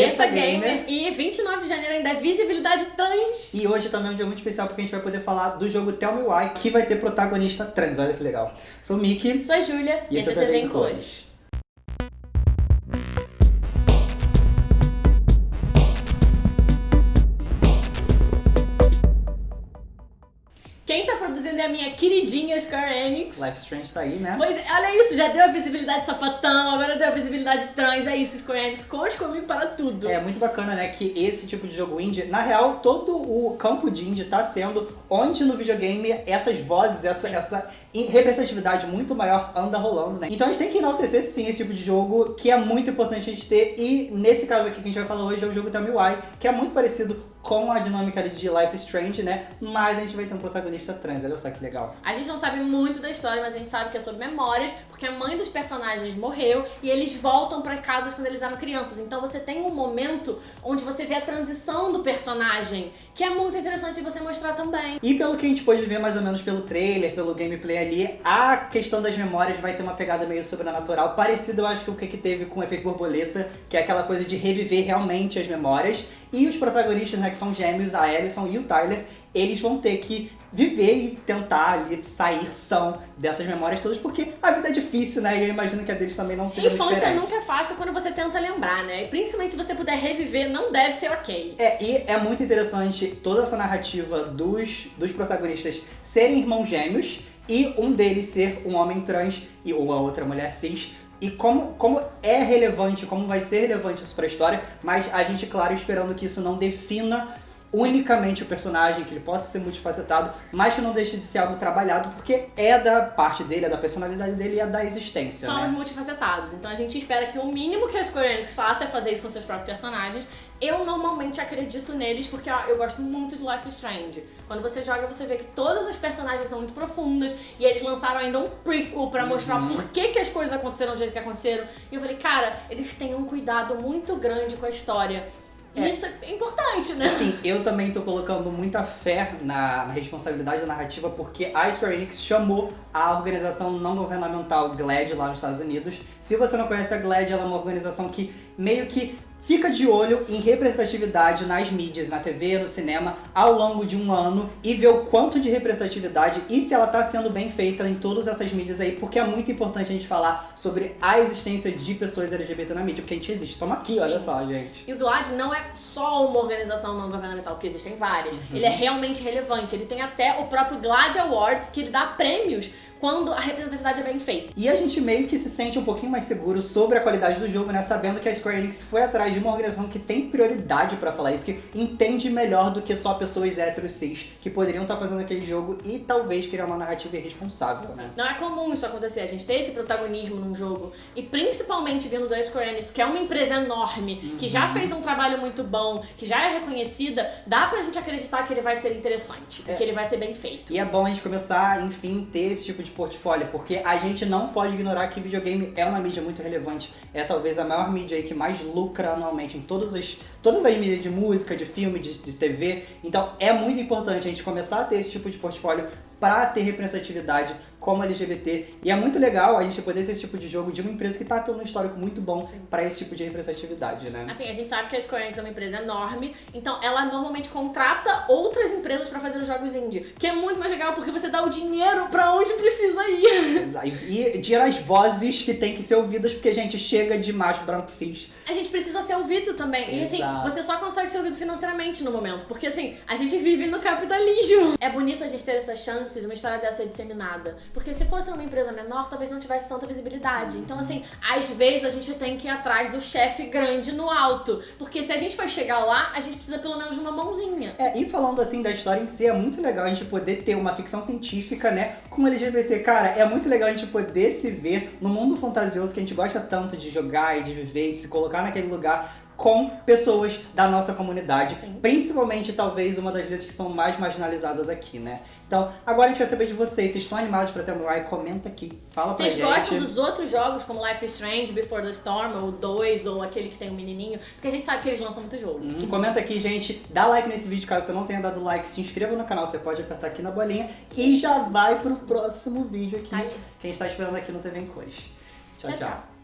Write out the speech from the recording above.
Terça Gamer. E 29 de janeiro ainda é visibilidade trans. E hoje também é um dia muito especial porque a gente vai poder falar do jogo Tell Me Why, que vai ter protagonista trans. Olha que legal. Sou o Mickey. Sou a Júlia. E esse é TV em Cores. Quem produzindo é a minha queridinha Square Enix. Life Strange tá aí, né? Pois é, olha isso, já deu a visibilidade sapatão, agora deu a visibilidade trans, é isso, Square Enix, conte comigo para tudo. É muito bacana, né, que esse tipo de jogo indie, na real, todo o campo de indie tá sendo onde no videogame essas vozes, essa, essa representatividade muito maior anda rolando, né? Então a gente tem que enaltecer sim esse tipo de jogo, que é muito importante a gente ter, e nesse caso aqui que a gente vai falar hoje é o jogo Me Why, que é muito parecido com a dinâmica ali de Life Strange, né? Mas a gente vai ter um protagonista trans, olha só que legal. A gente não sabe muito da história, mas a gente sabe que é sobre memórias, porque a mãe dos personagens morreu e eles voltam para casas quando eles eram crianças. Então você tem um momento onde você vê a transição do personagem, que é muito interessante você mostrar também. E pelo que a gente pôde ver mais ou menos pelo trailer, pelo gameplay ali, a questão das memórias vai ter uma pegada meio sobrenatural, parecido eu acho que o que teve com o efeito borboleta, que é aquela coisa de reviver realmente as memórias. E os protagonistas, né, que são gêmeos, a Alison e o Tyler, eles vão ter que viver e tentar ali sair são dessas memórias todas, porque a vida é difícil, né? E eu imagino que a deles também não seja Infância diferente. nunca é fácil quando você tenta lembrar, né? E principalmente se você puder reviver, não deve ser ok. É, e é muito interessante toda essa narrativa dos, dos protagonistas serem irmãos gêmeos e um deles ser um homem trans e ou a outra mulher cis, e como, como é relevante, como vai ser relevante isso pra história, mas a gente, claro, esperando que isso não defina unicamente o personagem, que ele possa ser multifacetado, mas que não deixe de ser algo trabalhado, porque é da parte dele, é da personalidade dele e é da existência. Somos né? multifacetados, então a gente espera que o mínimo que a Square Enix faça é fazer isso com seus próprios personagens. Eu normalmente acredito neles porque ó, eu gosto muito de Life is Strange. Quando você joga, você vê que todas as personagens são muito profundas e eles lançaram ainda um prequel pra mostrar Uhum. por que, que as coisas aconteceram do jeito que aconteceram. E eu falei, cara, eles têm um cuidado muito grande com a história. E É. isso é importante, né? Assim, eu também tô colocando muita fé na, na responsabilidade da narrativa, porque a Square Enix chamou a organização não governamental GLAAD lá nos Estados Unidos. Se você não conhece a GLAAD, ela é uma organização que meio que fica de olho em representatividade nas mídias, na TV, no cinema, ao longo de um ano e vê o quanto de representatividade e se ela tá sendo bem feita em todas essas mídias aí, porque é muito importante a gente falar sobre a existência de pessoas LGBT na mídia, porque a gente existe. Estamos aqui, olha só, gente. E o GLAAD não é só uma organização não governamental, porque existem várias. Ele é realmente relevante. Ele tem até o próprio GLAAD Awards, que ele dá prêmios quando a representatividade é bem feita. E a gente meio que se sente um pouquinho mais seguro sobre a qualidade do jogo, né? Sabendo que a Square Enix foi atrás de uma organização que tem prioridade pra falar isso, que entende melhor do que só pessoas héteros cis que poderiam estar fazendo aquele jogo e talvez criar uma narrativa irresponsável, né? Não é comum isso acontecer, a gente ter esse protagonismo num jogo, e principalmente vindo da Square Enix, que é uma empresa enorme, que já fez um trabalho muito bom, que já é reconhecida, dá pra gente acreditar que ele vai ser interessante, É. que ele vai ser bem feito. E é bom a gente começar, enfim, ter esse tipo de portfólio, porque a gente não pode ignorar que videogame é uma mídia muito relevante. É talvez a maior mídia que mais lucra anualmente em todas as, todas as mídias de música, de filme, de, de TV. Então é muito importante a gente começar a ter esse tipo de portfólio para ter representatividade como LGBT. E é muito legal a gente poder ter esse tipo de jogo de uma empresa que tá tendo um histórico muito bom para esse tipo de representatividade, né? Assim, a gente sabe que a Square Enix é uma empresa enorme, então ela normalmente contrata outras empresas pra fazer os jogos indie, que é muito mais legal porque você dá o dinheiro pra onde precisa ir. E, e tira as vozes que tem que ser ouvidas, porque a gente chega de macho branco cis. A gente precisa ser ouvido também. E assim, Exato. você só consegue ser ouvido financeiramente no momento, porque assim, a gente vive no capitalismo. É bonito a gente ter essas chances, uma história dessa ser disseminada. Porque se fosse uma empresa menor, talvez não tivesse tanta visibilidade. Então, assim, às vezes a gente tem que ir atrás do chefe grande no alto. Porque se a gente for chegar lá, a gente precisa pelo menos de uma mãozinha. É, e falando assim da história em si, é muito legal a gente poder ter uma ficção científica, né, com LGBT. Cara, é muito legal a gente poder se ver no mundo fantasioso que a gente gosta tanto de jogar e de viver e se colocar naquele lugar com pessoas da nossa comunidade, Sim. principalmente talvez uma das letras que são mais marginalizadas aqui, né? Então, agora a gente vai saber de vocês, vocês estão animados pra ter um Mirai? Comenta aqui, fala pra Vocês gente. gostam dos outros jogos, como Life is Strange, Before the Storm, ou 2, ou aquele que tem um menininho? Porque a gente sabe que eles lançam muito jogo. Hum, Comenta aqui, gente. Dá like nesse vídeo caso você não tenha dado like. Se inscreva no canal, você pode apertar aqui na bolinha. E já vai pro próximo vídeo aqui. Tá. Que a gente tá esperando aqui no TV em Cores. Tchau, tchau. tchau.